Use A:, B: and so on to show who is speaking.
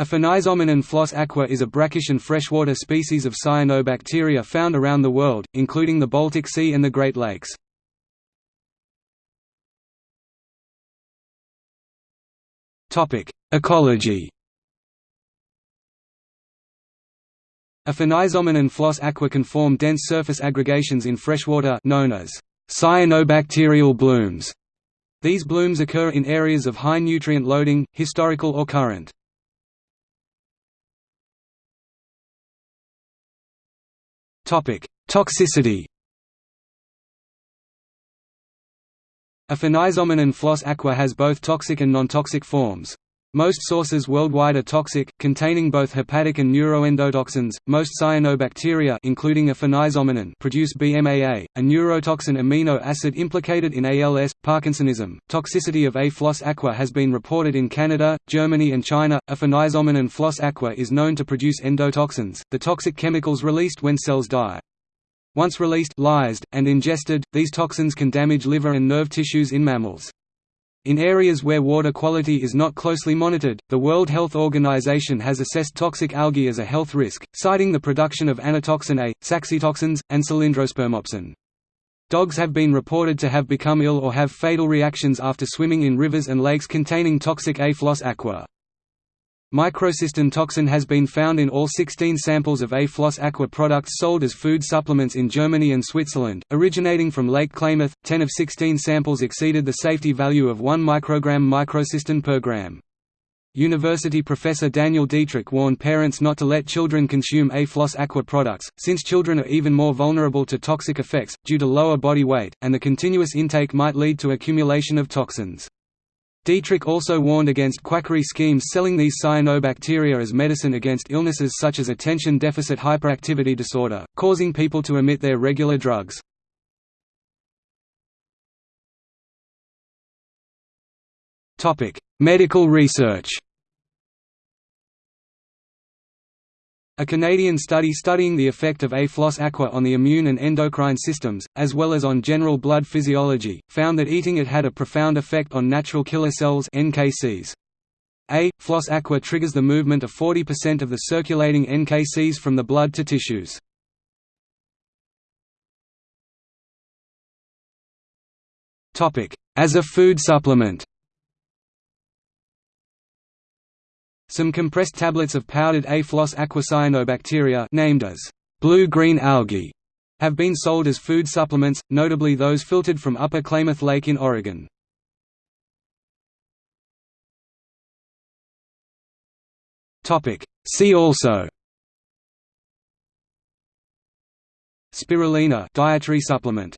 A: Aphanizomenon flos-aquae is a brackish and freshwater species of cyanobacteria found around the world, including the Baltic Sea and the Great Lakes. Ecology Aphanizomenon flos-aquae can form dense surface aggregations in freshwater known as cyanobacterial blooms. These blooms occur in areas of high nutrient loading, historical or current. Toxicity Aphanizomenon flos-aquae has both toxic and non-toxic forms. Most sources worldwide are toxic, containing both hepatic and neuroendotoxins. Most cyanobacteria, including aphanizomenon, produce BMAA, a neurotoxin amino acid implicated in ALS, Parkinsonism. Toxicity of A. flos-aquae has been reported in Canada, Germany, and China. Aphanizomenon flos-aquae is known to produce endotoxins, the toxic chemicals released when cells die. Once released, lysed, and ingested, these toxins can damage liver and nerve tissues in mammals. In areas where water quality is not closely monitored, the World Health Organization has assessed toxic algae as a health risk, citing the production of anatoxin A, saxitoxins, and cylindrospermopsin. Dogs have been reported to have become ill or have fatal reactions after swimming in rivers and lakes containing toxic A. flos-aquae. Microcystin toxin has been found in all 16 samples of A-Flos-Aquae products sold as food supplements in Germany and Switzerland, originating from Lake Klamath. 10 of 16 samples exceeded the safety value of 1 microgram microcystin per gram. University professor Daniel Dietrich warned parents not to let children consume A-Flos-Aquae products, since children are even more vulnerable to toxic effects, due to lower body weight, and the continuous intake might lead to accumulation of toxins. Dietrich also warned against quackery schemes selling these cyanobacteria as medicine against illnesses such as attention deficit hyperactivity disorder, causing people to omit their regular drugs. Medical research A Canadian study studying the effect of A-flos-aquae on the immune and endocrine systems, as well as on general blood physiology, found that eating it had a profound effect on natural killer cells NKCs. A-flos-aquae triggers the movement of 40% of the circulating NKCs from the blood to tissues. As a food supplement Some compressed tablets of powdered A-floss aquacyanobacteria named as blue-green algae have been sold as food supplements, notably those filtered from Upper Klamath Lake in Oregon. See also Spirulina dietary supplement